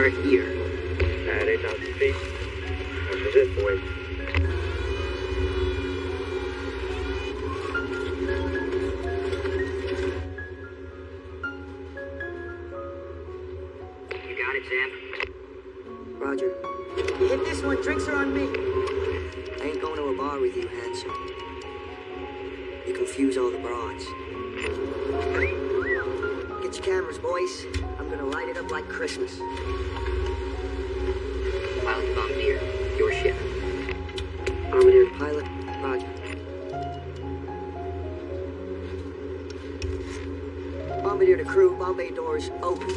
are here. That ain't not speak. This is it, boys. You got it, Sam? Roger. You hit this one, drinks are on me. I ain't going to a bar with you, handsome. You confuse all the broads. Get your cameras, boys. I'm gonna light it up like Christmas. Pilot Bombardier, your ship. Bombardier pilot, Roger. Bombardier to crew, bomb bay doors open.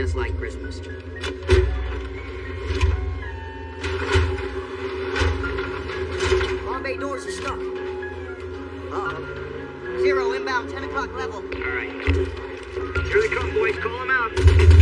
Just like Christmas. bomb bay doors are stuck. Uh-oh. Zero inbound, 10 o'clock level. All right. Here they come, boys. Call them out.